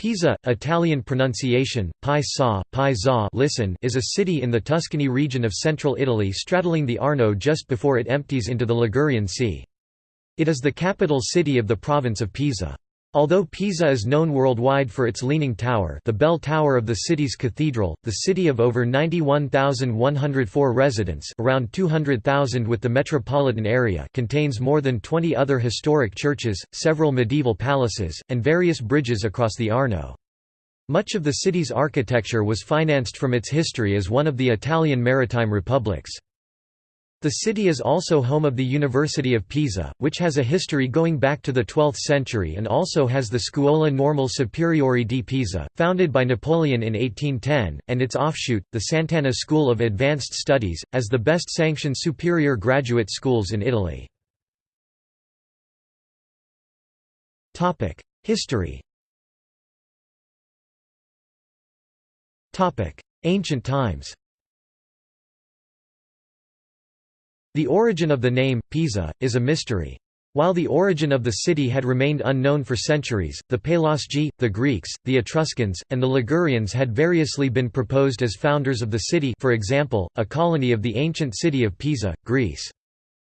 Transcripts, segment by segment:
Pisa, Italian pronunciation, pi sa, pi za listen, is a city in the Tuscany region of central Italy straddling the Arno just before it empties into the Ligurian Sea. It is the capital city of the province of Pisa. Although Pisa is known worldwide for its Leaning Tower the bell tower of the city's cathedral, the city of over 91,104 residents around 200,000 with the metropolitan area contains more than 20 other historic churches, several medieval palaces, and various bridges across the Arno. Much of the city's architecture was financed from its history as one of the Italian maritime republics. The city is also home of the University of Pisa, which has a history going back to the 12th century and also has the Scuola Normale Superiore di Pisa, founded by Napoleon in 1810, and its offshoot, the Sant'Anna School of Advanced Studies, as the best sanctioned superior graduate schools in Italy. History Ancient times The origin of the name, Pisa, is a mystery. While the origin of the city had remained unknown for centuries, the Pelasgi, the Greeks, the Etruscans, and the Ligurians had variously been proposed as founders of the city for example, a colony of the ancient city of Pisa, Greece.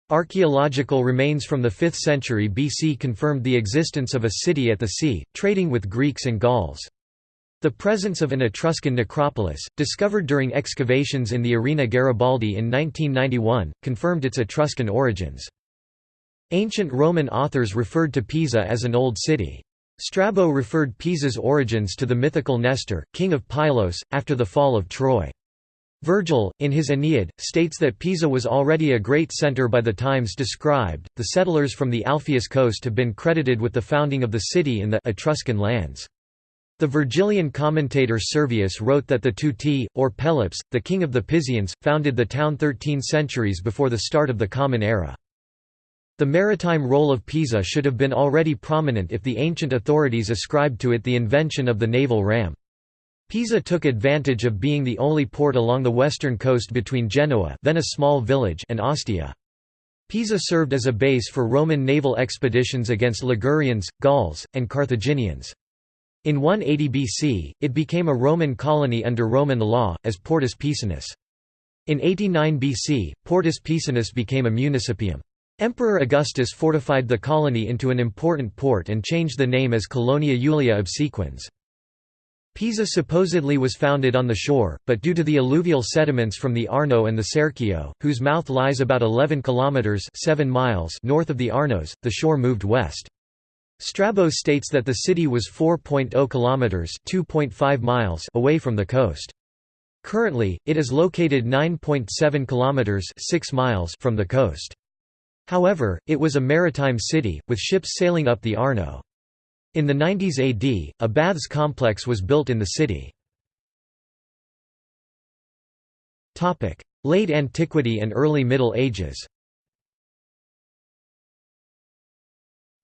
Archaeological remains from the 5th century BC confirmed the existence of a city at the sea, trading with Greeks and Gauls. The presence of an Etruscan necropolis, discovered during excavations in the Arena Garibaldi in 1991, confirmed its Etruscan origins. Ancient Roman authors referred to Pisa as an old city. Strabo referred Pisa's origins to the mythical Nestor, king of Pylos, after the fall of Troy. Virgil, in his Aeneid, states that Pisa was already a great centre by the times described. The settlers from the Alpheus coast have been credited with the founding of the city in the Etruscan lands. The Virgilian commentator Servius wrote that the Teuti, or Pelops, the king of the Pisians, founded the town 13 centuries before the start of the Common Era. The maritime role of Pisa should have been already prominent if the ancient authorities ascribed to it the invention of the naval ram. Pisa took advantage of being the only port along the western coast between Genoa then a small village and Ostia. Pisa served as a base for Roman naval expeditions against Ligurians, Gauls, and Carthaginians. In 180 BC, it became a Roman colony under Roman law, as Portus Pisanus. In 89 BC, Portus Pisanus became a municipium. Emperor Augustus fortified the colony into an important port and changed the name as Colonia Julia Obsequens. Pisa supposedly was founded on the shore, but due to the alluvial sediments from the Arno and the Serchio, whose mouth lies about 11 kilometers 7 miles north of the Arnos, the shore moved west. Strabo states that the city was 4.0 kilometers (2.5 miles) away from the coast. Currently, it is located 9.7 kilometers (6 miles) from the coast. However, it was a maritime city with ships sailing up the Arno. In the 90s AD, a baths complex was built in the city. Late Antiquity and Early Middle Ages.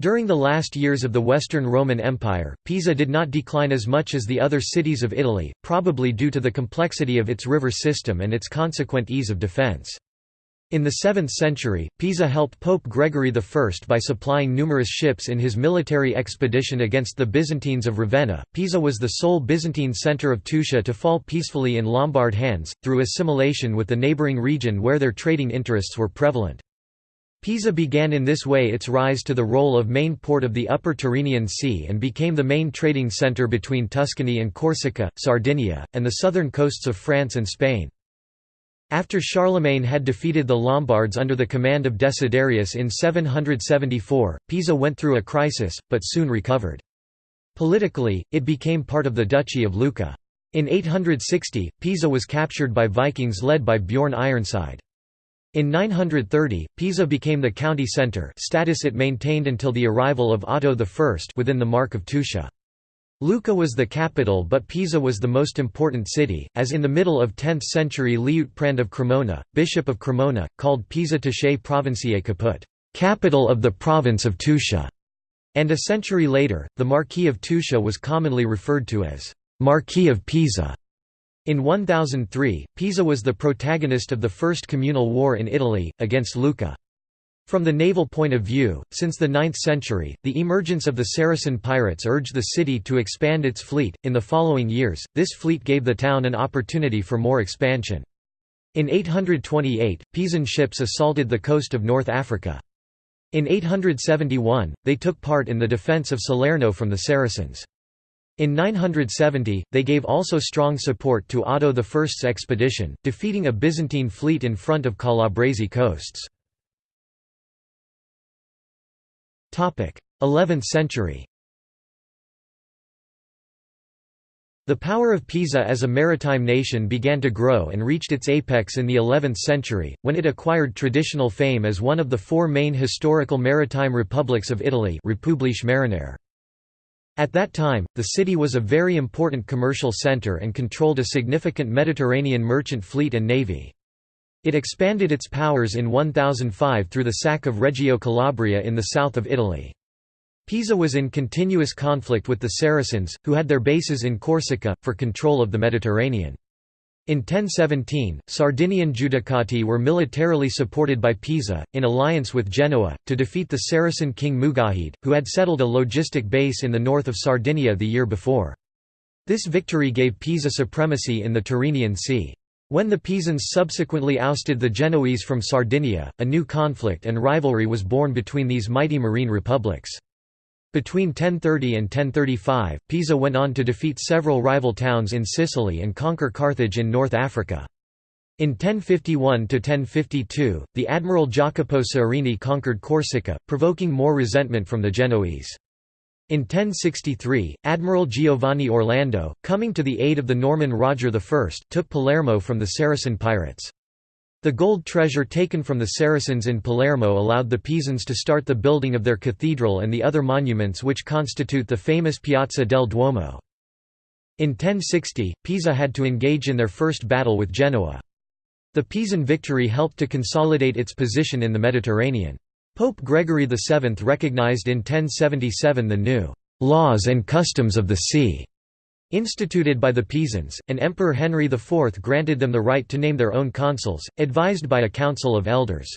During the last years of the Western Roman Empire, Pisa did not decline as much as the other cities of Italy, probably due to the complexity of its river system and its consequent ease of defense. In the 7th century, Pisa helped Pope Gregory I by supplying numerous ships in his military expedition against the Byzantines of Ravenna. Pisa was the sole Byzantine center of Tuscia to fall peacefully in Lombard hands, through assimilation with the neighboring region where their trading interests were prevalent. Pisa began in this way its rise to the role of main port of the upper Tyrrhenian Sea and became the main trading centre between Tuscany and Corsica, Sardinia, and the southern coasts of France and Spain. After Charlemagne had defeated the Lombards under the command of Desiderius in 774, Pisa went through a crisis, but soon recovered. Politically, it became part of the Duchy of Lucca. In 860, Pisa was captured by Vikings led by Bjorn Ironside. In 930, Pisa became the county centre status it maintained until the arrival of Otto I within the Mark of Tuscia. Lucca was the capital but Pisa was the most important city, as in the middle of 10th century Liutprand of Cremona, bishop of Cremona, called Pisa Tuscae Provinciae Caput capital of the province of Tuscia", and a century later, the Marquis of Tuscia was commonly referred to as Marquis of Pisa. In 1003, Pisa was the protagonist of the First Communal War in Italy, against Lucca. From the naval point of view, since the 9th century, the emergence of the Saracen pirates urged the city to expand its fleet. In the following years, this fleet gave the town an opportunity for more expansion. In 828, Pisan ships assaulted the coast of North Africa. In 871, they took part in the defence of Salerno from the Saracens. In 970, they gave also strong support to Otto I's expedition, defeating a Byzantine fleet in front of Calabrese coasts. 11th century The power of Pisa as a maritime nation began to grow and reached its apex in the 11th century, when it acquired traditional fame as one of the four main historical maritime republics of Italy Republiche Marinare. At that time, the city was a very important commercial centre and controlled a significant Mediterranean merchant fleet and navy. It expanded its powers in 1005 through the sack of Reggio Calabria in the south of Italy. Pisa was in continuous conflict with the Saracens, who had their bases in Corsica, for control of the Mediterranean. In 1017, Sardinian Judicati were militarily supported by Pisa, in alliance with Genoa, to defeat the Saracen king Mujahid, who had settled a logistic base in the north of Sardinia the year before. This victory gave Pisa supremacy in the Tyrrhenian Sea. When the Pisans subsequently ousted the Genoese from Sardinia, a new conflict and rivalry was born between these mighty marine republics. Between 1030 and 1035, Pisa went on to defeat several rival towns in Sicily and conquer Carthage in North Africa. In 1051–1052, the admiral Jacopo Soderini conquered Corsica, provoking more resentment from the Genoese. In 1063, Admiral Giovanni Orlando, coming to the aid of the Norman Roger I, took Palermo from the Saracen pirates. The gold treasure taken from the Saracens in Palermo allowed the Pisans to start the building of their cathedral and the other monuments which constitute the famous Piazza del Duomo. In 1060, Pisa had to engage in their first battle with Genoa. The Pisan victory helped to consolidate its position in the Mediterranean. Pope Gregory VII recognized in 1077 the new «laws and customs of the sea» instituted by the Pisans, and Emperor Henry IV granted them the right to name their own consuls, advised by a council of elders.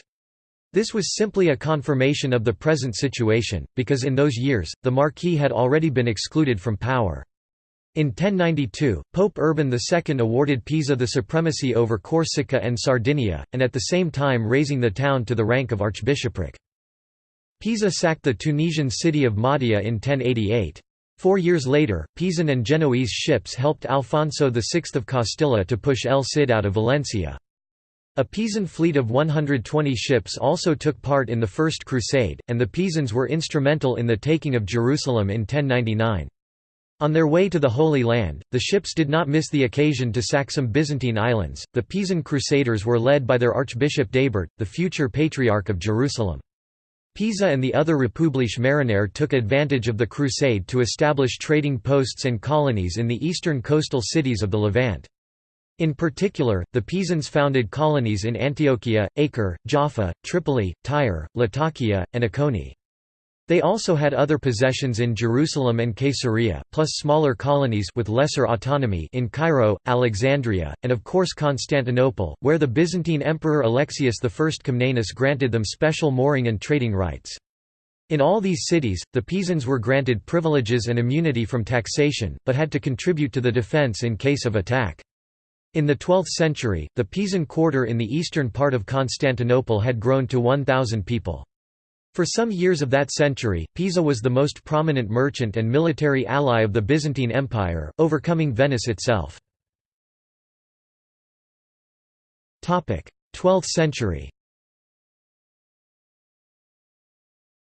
This was simply a confirmation of the present situation, because in those years, the Marquis had already been excluded from power. In 1092, Pope Urban II awarded Pisa the supremacy over Corsica and Sardinia, and at the same time raising the town to the rank of archbishopric. Pisa sacked the Tunisian city of Mahdia in 1088. Four years later, Pisan and Genoese ships helped Alfonso VI of Castilla to push El Cid out of Valencia. A Pisan fleet of 120 ships also took part in the First Crusade, and the Pisans were instrumental in the taking of Jerusalem in 1099. On their way to the Holy Land, the ships did not miss the occasion to sack some Byzantine islands. The Pisan Crusaders were led by their Archbishop Daibert, the future Patriarch of Jerusalem. Pisa and the other Republiche Marinare took advantage of the crusade to establish trading posts and colonies in the eastern coastal cities of the Levant. In particular, the Pisans founded colonies in Antiochia, Acre, Jaffa, Tripoli, Tyre, Latakia, and Iconi. They also had other possessions in Jerusalem and Caesarea, plus smaller colonies with lesser autonomy in Cairo, Alexandria, and of course Constantinople, where the Byzantine Emperor Alexius I Comnenus granted them special mooring and trading rights. In all these cities, the Pisans were granted privileges and immunity from taxation, but had to contribute to the defense in case of attack. In the 12th century, the Pisan quarter in the eastern part of Constantinople had grown to 1,000 people. For some years of that century, Pisa was the most prominent merchant and military ally of the Byzantine Empire, overcoming Venice itself. 12th century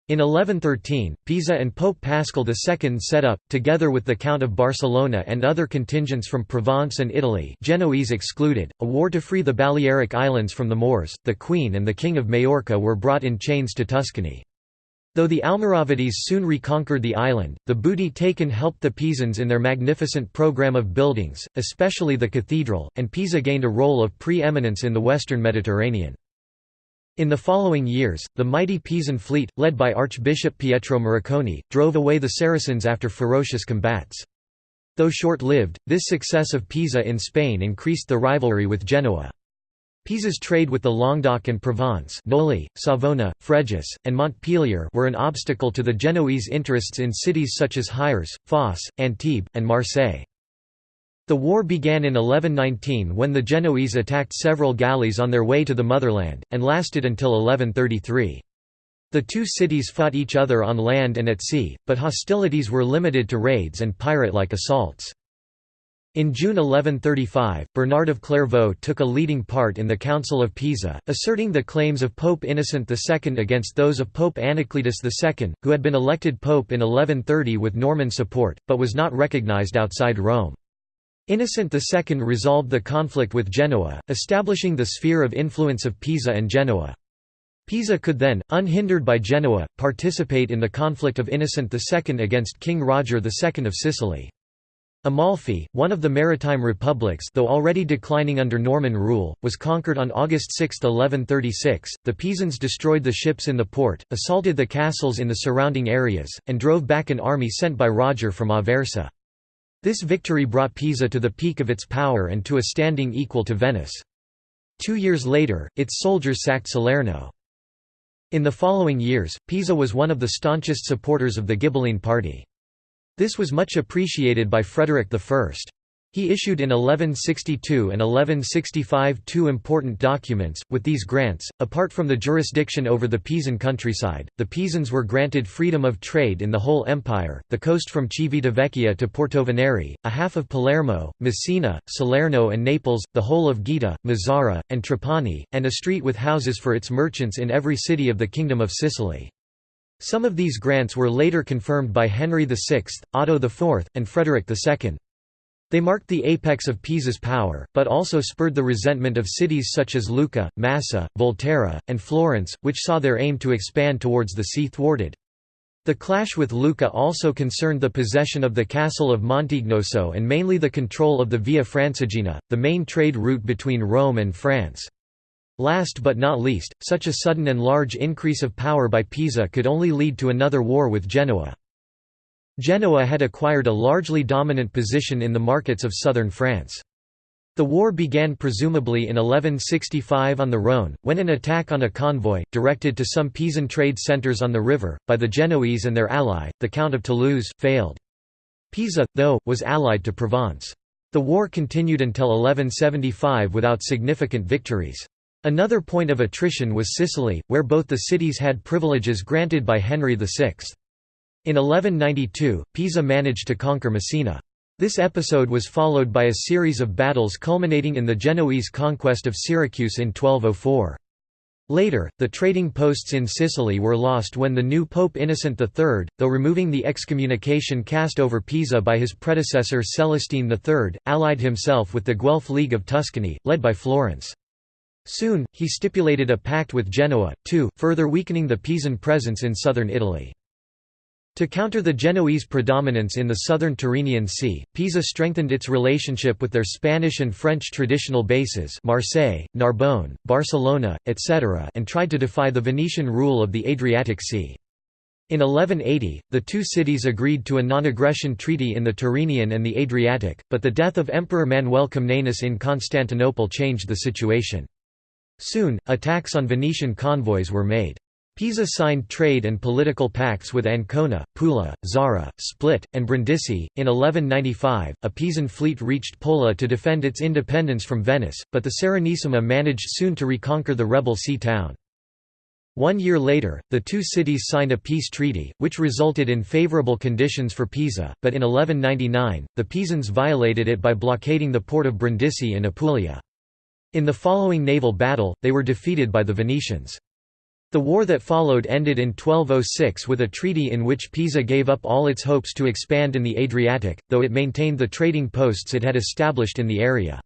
In 1113, Pisa and Pope Paschal II set up, together with the Count of Barcelona and other contingents from Provence and Italy Genoese excluded, a war to free the Balearic Islands from the Moors. The Queen and the King of Majorca were brought in chains to Tuscany. Though the Almoravides soon reconquered the island, the booty taken helped the Pisans in their magnificent program of buildings, especially the cathedral, and Pisa gained a role of pre-eminence in the western Mediterranean. In the following years, the mighty Pisan fleet, led by Archbishop Pietro Moriconi, drove away the Saracens after ferocious combats. Though short-lived, this success of Pisa in Spain increased the rivalry with Genoa. Pisa's trade with the Languedoc and Provence Noli, Savona, Fréjus, and Montpellier were an obstacle to the Genoese interests in cities such as Hyères, Fos, Antibes, and Marseille. The war began in 1119 when the Genoese attacked several galleys on their way to the motherland, and lasted until 1133. The two cities fought each other on land and at sea, but hostilities were limited to raids and pirate-like assaults. In June 1135, Bernard of Clairvaux took a leading part in the Council of Pisa, asserting the claims of Pope Innocent II against those of Pope Anacletus II, who had been elected pope in 1130 with Norman support, but was not recognized outside Rome. Innocent II resolved the conflict with Genoa, establishing the sphere of influence of Pisa and Genoa. Pisa could then, unhindered by Genoa, participate in the conflict of Innocent II against King Roger II of Sicily. Amalfi, one of the maritime republics though already declining under Norman rule, was conquered on August 6, 1136. The Pisans destroyed the ships in the port, assaulted the castles in the surrounding areas, and drove back an army sent by Roger from Aversa. This victory brought Pisa to the peak of its power and to a standing equal to Venice. Two years later, its soldiers sacked Salerno. In the following years, Pisa was one of the staunchest supporters of the Ghibelline party. This was much appreciated by Frederick I. He issued in 1162 and 1165 two important documents. With these grants, apart from the jurisdiction over the Pisan countryside, the Pisans were granted freedom of trade in the whole empire, the coast from Civitavecchia to Portovenere, a half of Palermo, Messina, Salerno and Naples, the whole of Gaeta, Mazara, and Trapani, and a street with houses for its merchants in every city of the Kingdom of Sicily. Some of these grants were later confirmed by Henry VI, Otto IV, and Frederick II. They marked the apex of Pisa's power, but also spurred the resentment of cities such as Lucca, Massa, Volterra, and Florence, which saw their aim to expand towards the sea thwarted. The clash with Lucca also concerned the possession of the castle of Montignoso and mainly the control of the Via Francigena, the main trade route between Rome and France. Last but not least, such a sudden and large increase of power by Pisa could only lead to another war with Genoa. Genoa had acquired a largely dominant position in the markets of southern France. The war began presumably in 1165 on the Rhône, when an attack on a convoy, directed to some Pisan trade centres on the river, by the Genoese and their ally, the Count of Toulouse, failed. Pisa, though, was allied to Provence. The war continued until 1175 without significant victories. Another point of attrition was Sicily, where both the cities had privileges granted by Henry VI. In 1192, Pisa managed to conquer Messina. This episode was followed by a series of battles culminating in the Genoese conquest of Syracuse in 1204. Later, the trading posts in Sicily were lost when the new Pope Innocent III, though removing the excommunication cast over Pisa by his predecessor Celestine III, allied himself with the Guelph League of Tuscany, led by Florence. Soon, he stipulated a pact with Genoa, too, further weakening the Pisan presence in southern Italy. To counter the Genoese predominance in the southern Tyrrhenian Sea, Pisa strengthened its relationship with their Spanish and French traditional bases Marseille, Narbonne, Barcelona, etc. and tried to defy the Venetian rule of the Adriatic Sea. In 1180, the two cities agreed to a non-aggression treaty in the Tyrrhenian and the Adriatic, but the death of Emperor Manuel Comnenus in Constantinople changed the situation. Soon, attacks on Venetian convoys were made. Pisa signed trade and political pacts with Ancona, Pula, Zara, Split, and Brindisi. In 1195, a Pisan fleet reached Pola to defend its independence from Venice, but the Serenissima managed soon to reconquer the rebel sea town. One year later, the two cities signed a peace treaty, which resulted in favorable conditions for Pisa, but in 1199, the Pisans violated it by blockading the port of Brindisi in Apulia. In the following naval battle, they were defeated by the Venetians. The war that followed ended in 1206 with a treaty in which Pisa gave up all its hopes to expand in the Adriatic, though it maintained the trading posts it had established in the area.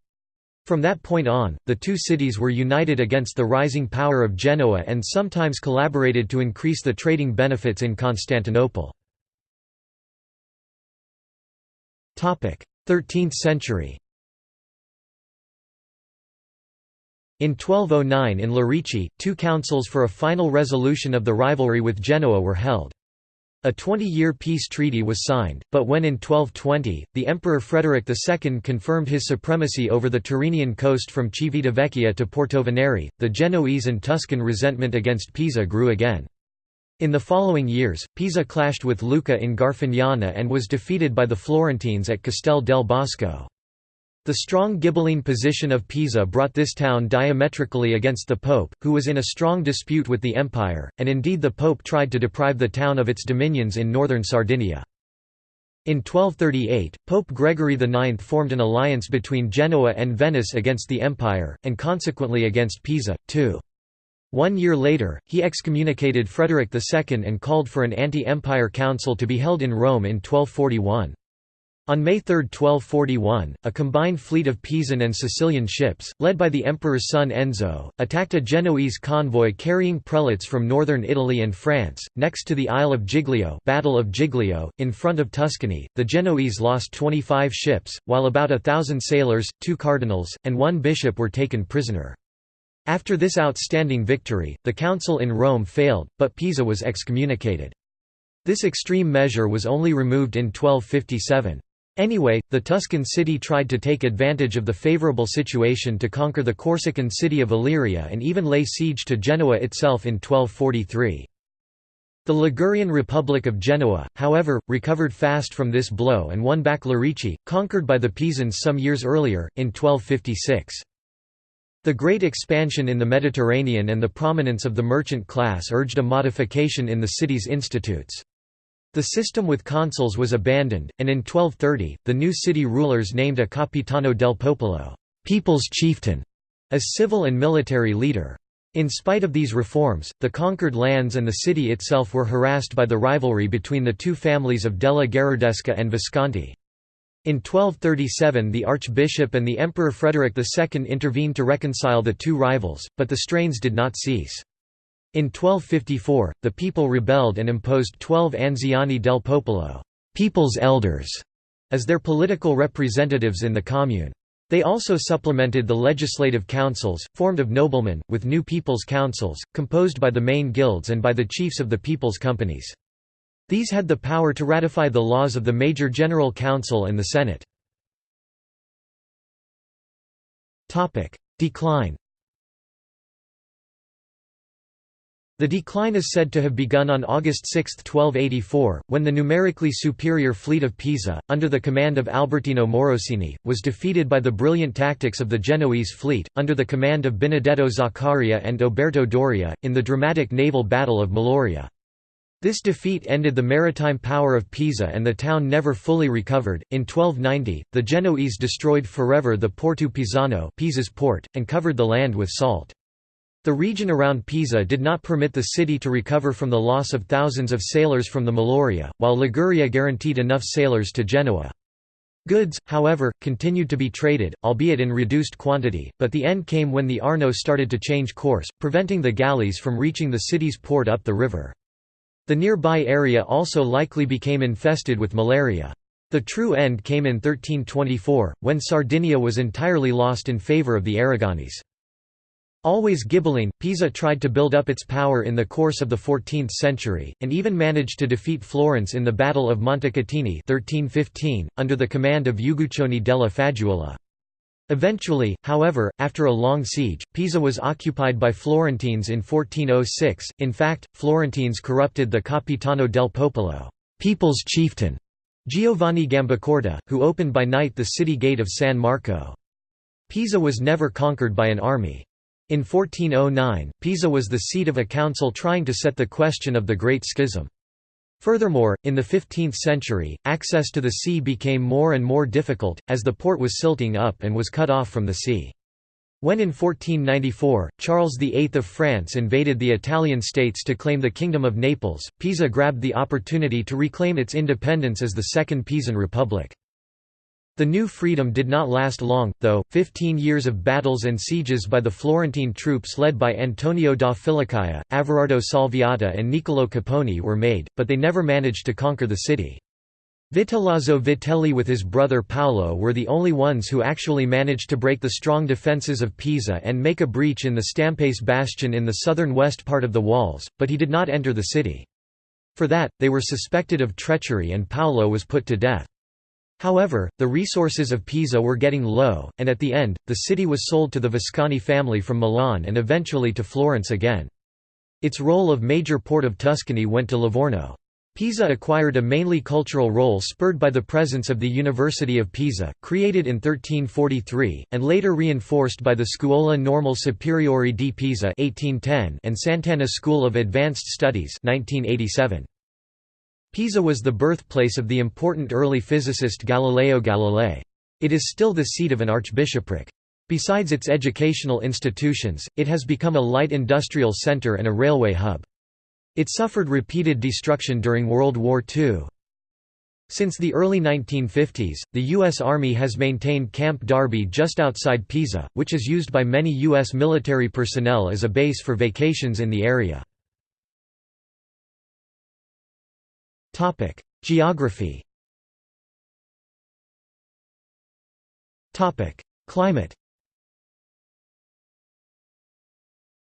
From that point on, the two cities were united against the rising power of Genoa and sometimes collaborated to increase the trading benefits in Constantinople. 13th century In 1209 in Lerici, two councils for a final resolution of the rivalry with Genoa were held. A 20-year peace treaty was signed, but when in 1220, the Emperor Frederick II confirmed his supremacy over the Tyrrhenian coast from Civitavecchia to Portovenere, the Genoese and Tuscan resentment against Pisa grew again. In the following years, Pisa clashed with Lucca in Garfagnana and was defeated by the Florentines at Castel del Bosco. The strong Ghibelline position of Pisa brought this town diametrically against the Pope, who was in a strong dispute with the Empire, and indeed the Pope tried to deprive the town of its dominions in northern Sardinia. In 1238, Pope Gregory IX formed an alliance between Genoa and Venice against the Empire, and consequently against Pisa, too. One year later, he excommunicated Frederick II and called for an anti-empire council to be held in Rome in 1241. On May 3, 1241, a combined fleet of Pisan and Sicilian ships, led by the emperor's son Enzo, attacked a Genoese convoy carrying prelates from northern Italy and France, next to the Isle of Giglio Battle of Giglio, in front of Tuscany. The Genoese lost 25 ships, while about a thousand sailors, two cardinals, and one bishop were taken prisoner. After this outstanding victory, the council in Rome failed, but Pisa was excommunicated. This extreme measure was only removed in 1257. Anyway, the Tuscan city tried to take advantage of the favourable situation to conquer the Corsican city of Aleria and even lay siege to Genoa itself in 1243. The Ligurian Republic of Genoa, however, recovered fast from this blow and won back Lerici, conquered by the Pisans some years earlier, in 1256. The great expansion in the Mediterranean and the prominence of the merchant class urged a modification in the city's institutes. The system with consuls was abandoned, and in 1230, the new city rulers named a Capitano del Popolo people's chieftain", as civil and military leader. In spite of these reforms, the conquered lands and the city itself were harassed by the rivalry between the two families of Della Gherardesca and Visconti. In 1237 the archbishop and the Emperor Frederick II intervened to reconcile the two rivals, but the strains did not cease. In 1254, the people rebelled and imposed twelve Anziani del Popolo people's elders", as their political representatives in the commune. They also supplemented the legislative councils, formed of noblemen, with new people's councils, composed by the main guilds and by the chiefs of the people's companies. These had the power to ratify the laws of the Major General Council and the Senate. Decline The decline is said to have begun on August 6, 1284, when the numerically superior fleet of Pisa, under the command of Albertino Morosini, was defeated by the brilliant tactics of the Genoese fleet, under the command of Benedetto Zaccaria and Oberto Doria, in the dramatic naval battle of Meloria. This defeat ended the maritime power of Pisa and the town never fully recovered. In 1290, the Genoese destroyed forever the Porto Pisano Pisa's port, and covered the land with salt. The region around Pisa did not permit the city to recover from the loss of thousands of sailors from the Meloria, while Liguria guaranteed enough sailors to Genoa. Goods, however, continued to be traded, albeit in reduced quantity, but the end came when the Arno started to change course, preventing the galleys from reaching the city's port up the river. The nearby area also likely became infested with malaria. The true end came in 1324, when Sardinia was entirely lost in favour of the Aragonese. Always Ghibelline, Pisa tried to build up its power in the course of the 14th century, and even managed to defeat Florence in the Battle of Montecatini 1315, under the command of Uguccione della Faggiuola. Eventually, however, after a long siege, Pisa was occupied by Florentines in 1406. In fact, Florentines corrupted the Capitano del Popolo, people's chieftain, Giovanni Gambacorta, who opened by night the city gate of San Marco. Pisa was never conquered by an army. In 1409, Pisa was the seat of a council trying to set the question of the Great Schism. Furthermore, in the 15th century, access to the sea became more and more difficult, as the port was silting up and was cut off from the sea. When in 1494, Charles VIII of France invaded the Italian states to claim the Kingdom of Naples, Pisa grabbed the opportunity to reclaim its independence as the Second Pisan Republic. The new freedom did not last long, though, fifteen years of battles and sieges by the Florentine troops led by Antonio da Filicaia, Averardo Salviati and Niccolò Capponi were made, but they never managed to conquer the city. Vitellozzo Vitelli with his brother Paolo were the only ones who actually managed to break the strong defences of Pisa and make a breach in the Stampace bastion in the southern west part of the walls, but he did not enter the city. For that, they were suspected of treachery and Paolo was put to death. However, the resources of Pisa were getting low, and at the end, the city was sold to the Visconti family from Milan and eventually to Florence again. Its role of major port of Tuscany went to Livorno. Pisa acquired a mainly cultural role spurred by the presence of the University of Pisa, created in 1343, and later reinforced by the Scuola Normale Superiore di Pisa 1810 and Sant'Anna School of Advanced Studies 1987. Pisa was the birthplace of the important early physicist Galileo Galilei. It is still the seat of an archbishopric. Besides its educational institutions, it has become a light industrial center and a railway hub. It suffered repeated destruction during World War II. Since the early 1950s, the U.S. Army has maintained Camp Darby just outside Pisa, which is used by many U.S. military personnel as a base for vacations in the area. Geography Topic: Climate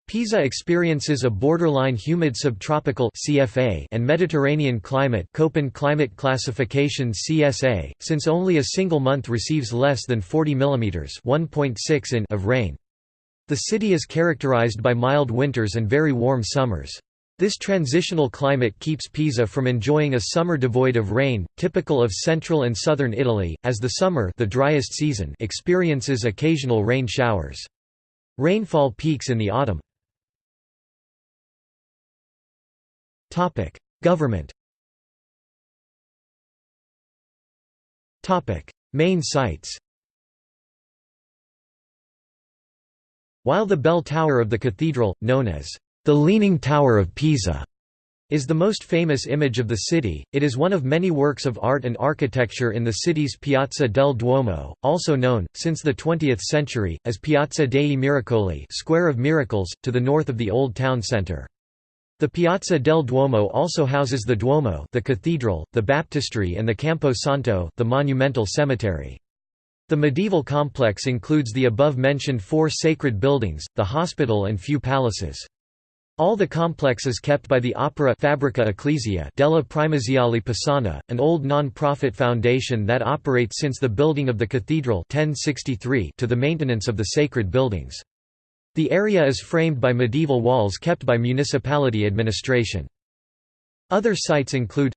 Pisa experiences a borderline humid subtropical CFA and Mediterranean climate Köppen climate classification CSA, since only a single month receives less than 40 mm 1.6 in of rain. The city is characterized by mild winters and very warm summers. This transitional climate keeps Pisa from enjoying a summer devoid of rain, typical of central and southern Italy, as the summer the driest season experiences occasional rain showers. Rainfall peaks in the autumn. Government Main sites While the bell tower of the cathedral, known as the Leaning Tower of Pisa is the most famous image of the city, it is one of many works of art and architecture in the city's Piazza del Duomo, also known, since the 20th century, as Piazza dei Miracoli Square of Miracles, to the north of the Old Town Centre. The Piazza del Duomo also houses the Duomo the cathedral, the baptistry and the Campo Santo the monumental cemetery. The medieval complex includes the above-mentioned four sacred buildings, the hospital and few palaces. All the complex is kept by the Opera Fabbrica Ecclesia della Primaziale Pisana, an old non-profit foundation that operates since the building of the cathedral 1063 to the maintenance of the sacred buildings. The area is framed by medieval walls kept by municipality administration. Other sites include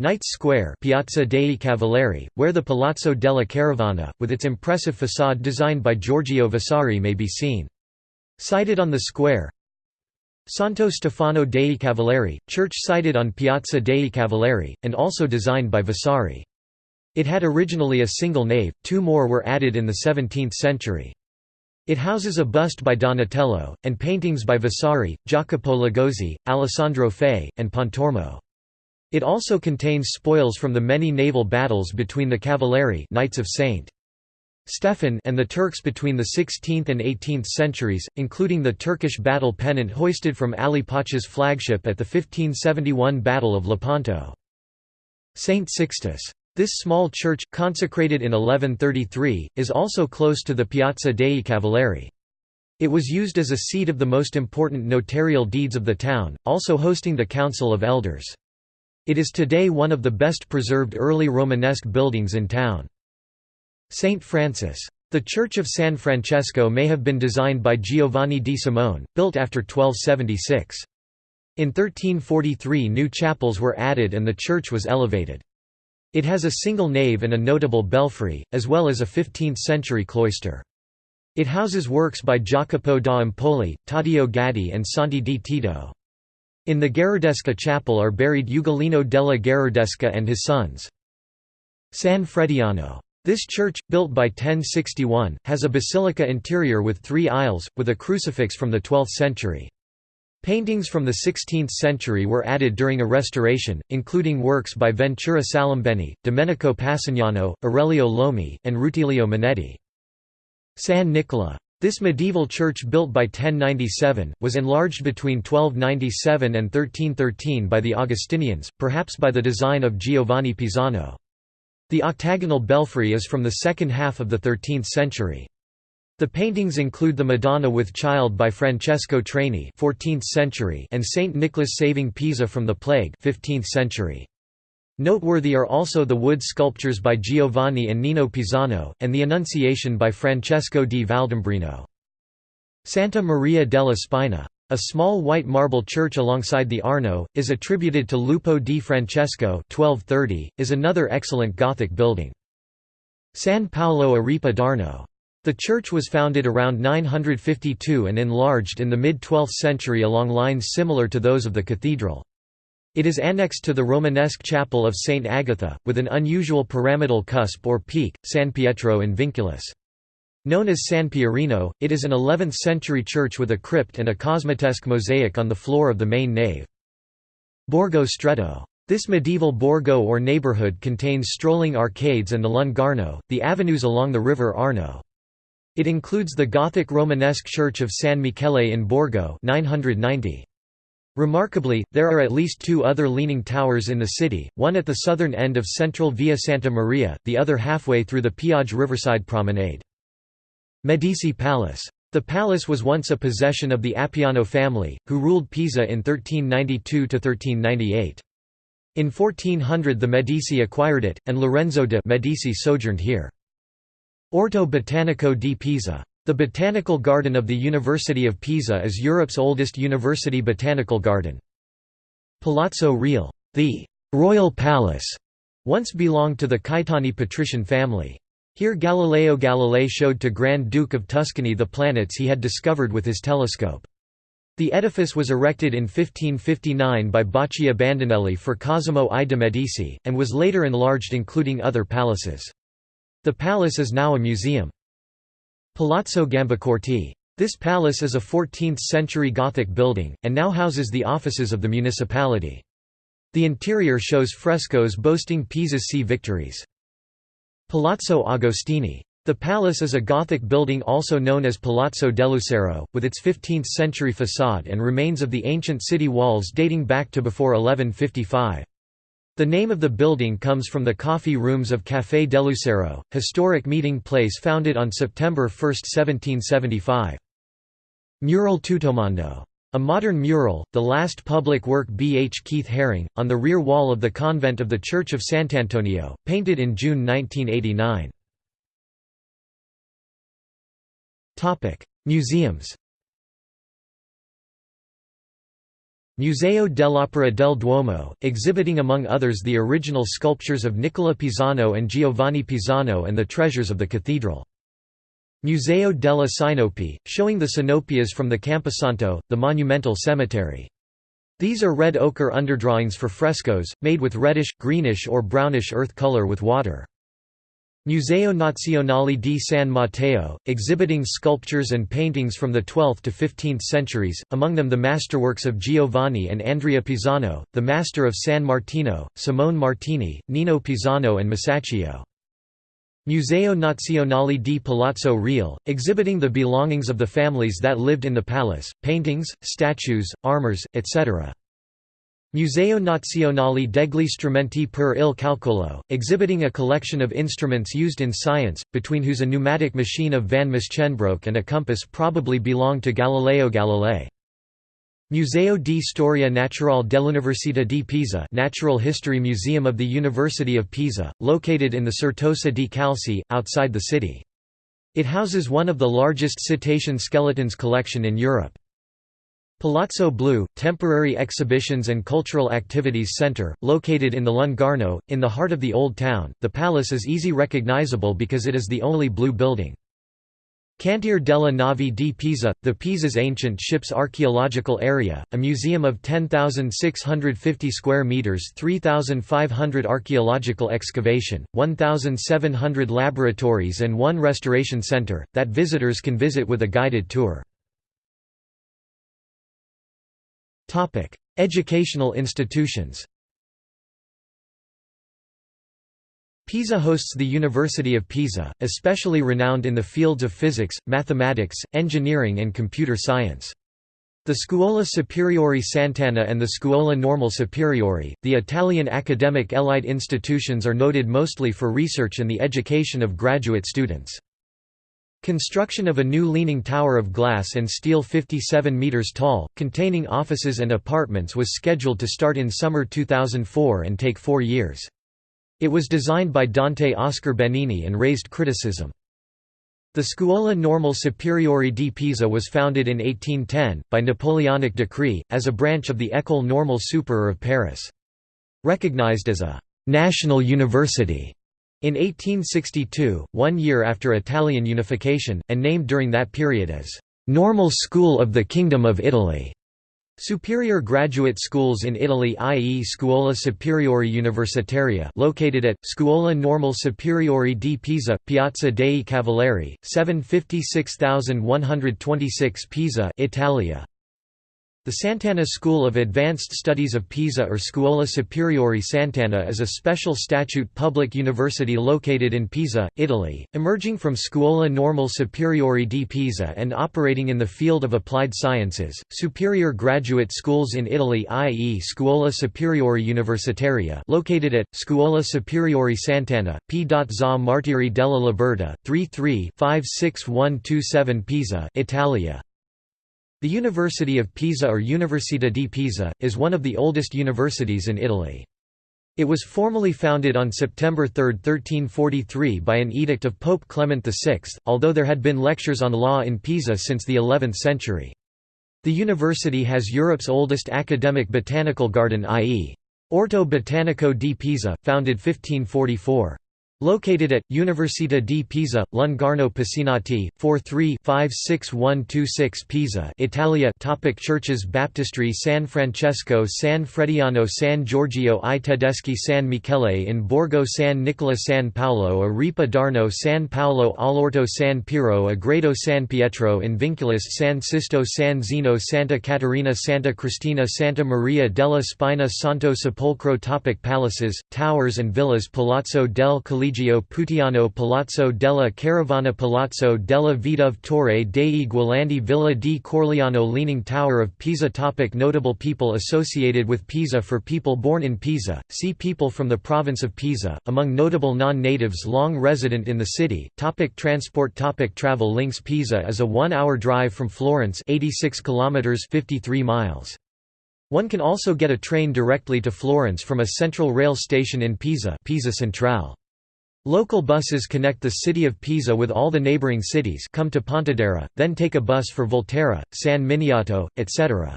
Knights Square Piazza dei Cavalieri, where the Palazzo della Carovana, with its impressive façade designed by Giorgio Vasari may be seen. Sited on the square, Santo Stefano dei Cavalieri, church sited on Piazza dei Cavalieri, and also designed by Vasari. It had originally a single nave, two more were added in the 17th century. It houses a bust by Donatello, and paintings by Vasari, Jacopo Ligozzi, Alessandro Fei, and Pontormo. It also contains spoils from the many naval battles between the Cavalieri Knights of St. Stefan and the Turks between the 16th and 18th centuries, including the Turkish battle pennant hoisted from Ali Pacha's flagship at the 1571 Battle of Lepanto. St. Sixtus. This small church, consecrated in 1133, is also close to the Piazza dei Cavalieri. It was used as a seat of the most important notarial deeds of the town, also hosting the Council of Elders. It is today one of the best preserved early Romanesque buildings in town. Saint Francis. The Church of San Francesco may have been designed by Giovanni di Simone, built after 1276. In 1343 new chapels were added and the church was elevated. It has a single nave and a notable belfry, as well as a 15th-century cloister. It houses works by Jacopo da Empoli, Taddeo Gaddi and Santi di Tito. In the Gherardesca chapel are buried Ugolino della Gherardesca and his sons. San Frediano. This church, built by 1061, has a basilica interior with three aisles, with a crucifix from the 12th century. Paintings from the 16th century were added during a restoration, including works by Ventura Salimbeni, Domenico Passignano, Aurelio Lomi, and Rutilio Manetti. San Nicola. This medieval church built by 1097, was enlarged between 1297 and 1313 by the Augustinians, perhaps by the design of Giovanni Pisano. The octagonal belfry is from the second half of the 13th century. The paintings include the Madonna with Child by Francesco Traini 14th century and Saint Nicholas saving Pisa from the plague 15th century. Noteworthy are also the wood sculptures by Giovanni and Nino Pisano, and the Annunciation by Francesco di Valdambrino. Santa Maria della Spina. A small white marble church alongside the Arno, is attributed to Lupo di Francesco 1230, is another excellent Gothic building. San Paolo a Ripa d'Arno. The church was founded around 952 and enlarged in the mid-12th century along lines similar to those of the cathedral. It is annexed to the Romanesque chapel of St. Agatha, with an unusual pyramidal cusp or peak, San Pietro in Vinculis. Known as San Pierino, it is an 11th-century church with a crypt and a cosmatesque mosaic on the floor of the main nave. Borgo Stretto. This medieval borgo or neighborhood contains strolling arcades and the Lungarno, the avenues along the river Arno. It includes the Gothic Romanesque church of San Michele in Borgo 990. Remarkably, there are at least two other leaning towers in the city, one at the southern end of central Via Santa Maria, the other halfway through the Piagge Riverside Promenade. Medici Palace. The palace was once a possession of the Appiano family, who ruled Pisa in 1392–1398. In 1400 the Medici acquired it, and Lorenzo de' Medici sojourned here. Orto Botanico di Pisa. The Botanical Garden of the University of Pisa is Europe's oldest university botanical garden. Palazzo Reale. The «Royal Palace» once belonged to the Caetani patrician family. Here Galileo Galilei showed to Grand Duke of Tuscany the planets he had discovered with his telescope. The edifice was erected in 1559 by Baccio Bandinelli for Cosimo I de' Medici, and was later enlarged including other palaces. The palace is now a museum. Palazzo Gambacorti. This palace is a 14th-century Gothic building, and now houses the offices of the municipality. The interior shows frescoes boasting Pisa's sea victories. Palazzo Agostini. The palace is a Gothic building also known as Palazzo dell'Ussero, with its 15th-century façade and remains of the ancient city walls dating back to before 1155. The name of the building comes from the coffee rooms of Café dell'Ussero, historic meeting place founded on September 1, 1775. Mural Tuttomondo a modern mural, the last public work B. H. Keith Haring, on the rear wall of the convent of the Church of Sant'Antonio, painted in June 1989. Museums Museo dell'Opera del Duomo, exhibiting among others the original sculptures of Nicola Pisano and Giovanni Pisano and the treasures of the cathedral. Museo delle Sinopie, showing the Sinopias from the Camposanto, the monumental cemetery. These are red ochre underdrawings for frescoes, made with reddish, greenish or brownish earth color with water. Museo Nazionale di San Matteo, exhibiting sculptures and paintings from the 12th to 15th centuries, among them the masterworks of Giovanni and Andrea Pisano, the Master of San Martino, Simone Martini, Nino Pisano and Masaccio. Museo Nazionale di Palazzo Reale, exhibiting the belongings of the families that lived in the palace, paintings, statues, armors, etc. Museo Nazionale degli Strumenti per il Calcolo, exhibiting a collection of instruments used in science, between whose a pneumatic machine of van Musschenbroek and a compass probably belonged to Galileo Galilei. Museo di Storia Naturale dell'Università di Pisa Natural History Museum of the University of Pisa, located in the Certosa di Calci, outside the city. It houses one of the largest cetacean skeletons collection in Europe. Palazzo Blu, temporary exhibitions and cultural activities center, located in the Lungarno, in the heart of the Old Town, the palace is easy recognizable because it is the only blue building. Cantiere della Nave di Pisa, the Pisa's ancient ships archaeological area, a museum of 10,650 square meters, 3,500 archaeological excavation, 1,700 laboratories and one restoration center that visitors can visit with a guided tour. Educational institutions. Pisa hosts the University of Pisa, especially renowned in the fields of physics, mathematics, engineering and computer science. The Scuola Superiore Sant'Anna and the Scuola Normale Superiore, the Italian academic elite institutions are noted mostly for research and the education of graduate students. Construction of a new leaning tower of glass and steel 57 metres tall, containing offices and apartments was scheduled to start in summer 2004 and take four years. It was designed by Dante Oscar Benini and raised criticism. The Scuola Normale Superiore di Pisa was founded in 1810, by Napoleonic decree, as a branch of the École Normale Supérieure of Paris. Recognized as a «national university» in 1862, one year after Italian unification, and named during that period as «Normal School of the Kingdom of Italy». Superior graduate schools in Italy i.e. Scuola Superiore Universitaria located at, Scuola Normale Superiore di Pisa, Piazza dei Cavalieri, 756126 Pisa Italia. The Sant'Anna School of Advanced Studies of Pisa or Scuola Superiore Sant'Anna is a special statute public university located in Pisa, Italy, emerging from Scuola Normale Superiore di Pisa and operating in the field of applied sciences. Superior graduate schools in Italy i.e. Scuola Superiore Universitaria located at, Scuola Superiore Sant'Anna, P. Za Martiri della Libertà, 33 56127 Pisa Italia. The University of Pisa or Università di Pisa, is one of the oldest universities in Italy. It was formally founded on September 3, 1343 by an edict of Pope Clement VI, although there had been lectures on law in Pisa since the 11th century. The university has Europe's oldest academic botanical garden i.e. Orto Botanico di Pisa, founded 1544. Located at, Università di Pisa, Lungarno Pacinotti, 43-56126 Pisa Italia. Topic Churches. Baptistry. San Francesco San Frediano San Giorgio i Tedeschi San Michele in Borgo San Nicola San Paolo a Ripa d'Arno San Paolo all'Orto San Piero a Grado San Pietro in Vinculis San Sisto San Zeno Santa Caterina Santa Cristina Santa Maria della Spina Santo Sepolcro. Topic Palaces, towers and villas. Palazzo del Collegio Collegio Puteano Palazzo della Carovana Palazzo della Vedove Torre dei Gualandi Villa di Corliano Leaning Tower of Pisa topic Notable people associated with Pisa For people born in Pisa, see people from the province of Pisa, among notable non-natives long resident in the city topic Transport topic Travel links Pisa is a one-hour drive from Florence 86 kilometers 53 miles. One can also get a train directly to Florence from a central rail station in Pisa Pisa Centrale. Local buses connect the city of Pisa with all the neighboring cities come to Pontedera, then take a bus for Volterra, San Miniato, etc.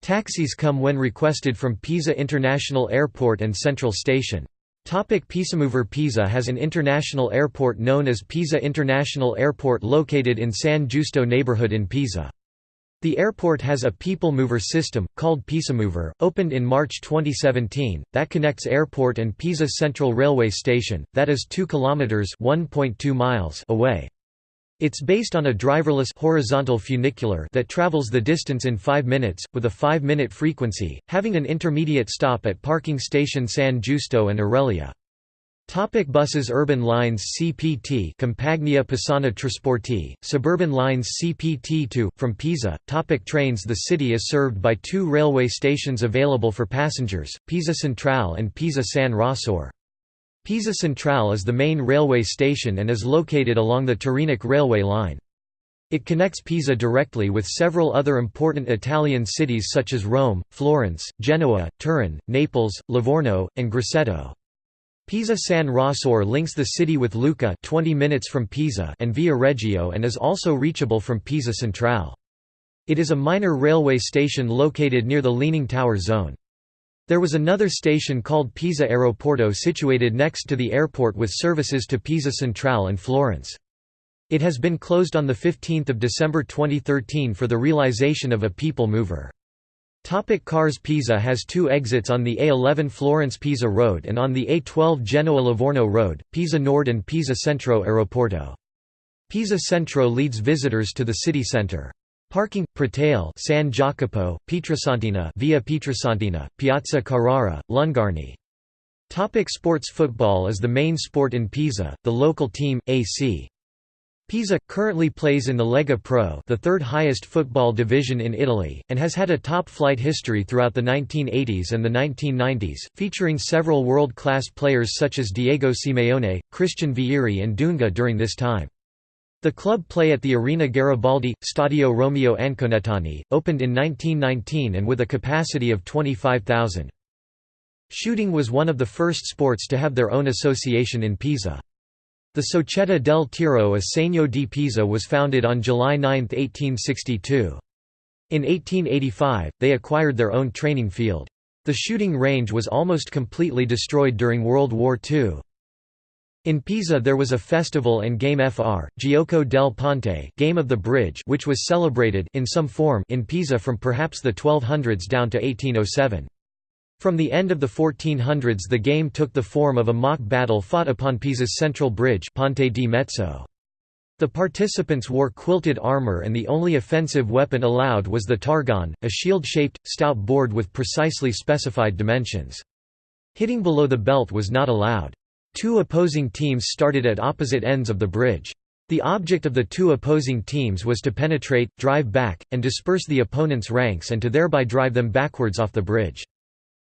Taxis come when requested from Pisa International Airport and Central Station. Topic Pisamover Pisa has an international airport known as Pisa International Airport located in San Giusto neighborhood in Pisa. The airport has a people mover system, called Pisamover, opened in March 2017, that connects airport and Pisa Central Railway Station, that is 2 kilometers (1.2 miles) away. It's based on a driverless horizontal funicular that travels the distance in 5 minutes, with a 5-minute frequency, having an intermediate stop at parking station San Giusto and Aurelia. Topic buses Urban lines CPT Compagnia Pisana Trasporti, suburban lines CPT2, from Pisa, topic Trains The city is served by two railway stations available for passengers, Pisa Centrale and Pisa San Rossore. Pisa Centrale is the main railway station and is located along the Tyrrhenic railway line. It connects Pisa directly with several other important Italian cities such as Rome, Florence, Genoa, Turin, Naples, Livorno, and Grosseto. Pisa San Rossore links the city with Lucca 20 minutes from Pisa and Viareggio and is also reachable from Pisa Centrale. It is a minor railway station located near the Leaning Tower zone. There was another station called Pisa Aeroporto situated next to the airport with services to Pisa Centrale and Florence. It has been closed on 15 December 2013 for the realization of a people mover. Topic cars Pisa has two exits on the A11 Florence-Pisa Road and on the A12 Genoa-Livorno Road, Pisa Nord and Pisa Centro Aeroporto. Pisa Centro leads visitors to the city centre. Parking, Pratale San Jacopo, Pietrasantina via Pietrasantina, Piazza Carrara, Lungarni. Topic sports Football is the main sport in Pisa, the local team, AC. Pisa, currently plays in the Lega Pro the third highest football division in Italy, and has had a top-flight history throughout the 1980s and the 1990s, featuring several world-class players such as Diego Simeone, Christian Vieri and Dunga during this time. The club play at the Arena Garibaldi, Stadio Romeo Anconetani, opened in 1919 and with a capacity of 25,000. Shooting was one of the first sports to have their own association in Pisa. The Società del Tiro a Segno di Pisa was founded on July 9, 1862. In 1885, they acquired their own training field. The shooting range was almost completely destroyed during World War II. In Pisa there was a festival and game fr, Gioco del Ponte game of the bridge which was celebrated in some form in Pisa from perhaps the 1200s down to 1807. From the end of the 1400s the game took the form of a mock battle fought upon Pisa's central bridge Ponte di Mezzo. The participants wore quilted armor and the only offensive weapon allowed was the targone, a shield-shaped, stout board with precisely specified dimensions. Hitting below the belt was not allowed. Two opposing teams started at opposite ends of the bridge. The object of the two opposing teams was to penetrate, drive back, and disperse the opponent's ranks and to thereby drive them backwards off the bridge.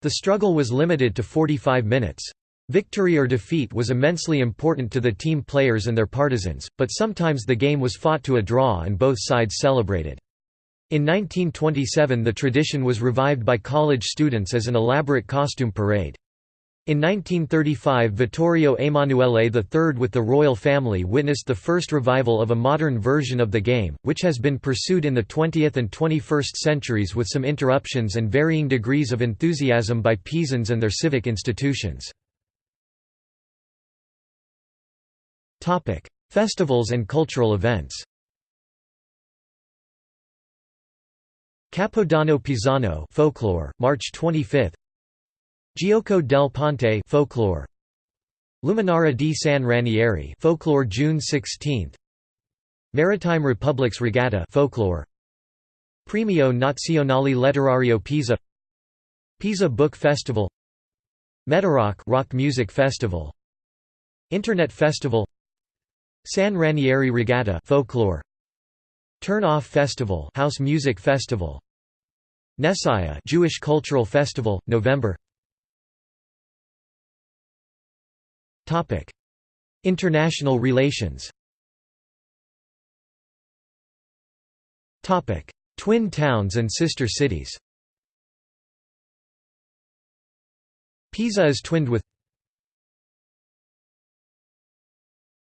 The struggle was limited to 45 minutes. Victory or defeat was immensely important to the team players and their partisans, but sometimes the game was fought to a draw and both sides celebrated. In 1927 the tradition was revived by college students as an elaborate costume parade. In 1935 Vittorio Emanuele III with the royal family witnessed the first revival of a modern version of the game, which has been pursued in the 20th and 21st centuries with some interruptions and varying degrees of enthusiasm by Pisans and their civic institutions. Festivals and cultural events Capodanno Pisano folklore, March 25 Gioco del Ponte folklore. Luminara di San Ranieri folklore June 16 Maritime Republics Regatta folklore. Premio Nazionale Letterario Pisa. Pisa Book Festival. Metarock rock music festival. Internet Festival. San Ranieri Regatta folklore. Turn Off Festival House Music Festival. Nessiah Jewish Cultural Festival November Topic: International relations. Topic: Twin towns and sister cities. Pisa is twinned with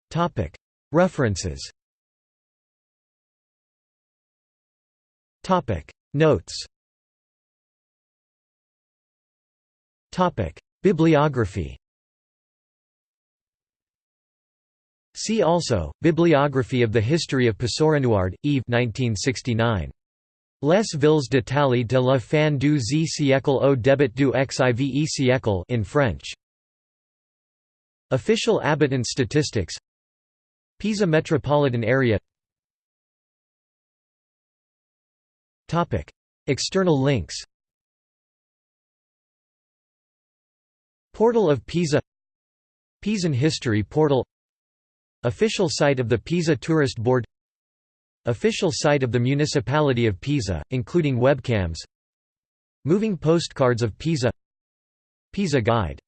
Topic: References. Topic: Notes. Topic: Bibliography. See also, Bibliography of the History of Pessoa-Nuard, Yves 1969. Les villes d'Italie de la fin du Z siècle au début du XIVe siècle in French. Official habitant statistics. Pisa metropolitan area. External links. Portal of Pisa. Pisan History Portal Official site of the Pisa Tourist Board Official site of the Municipality of Pisa, including webcams Moving postcards of Pisa Pisa Guide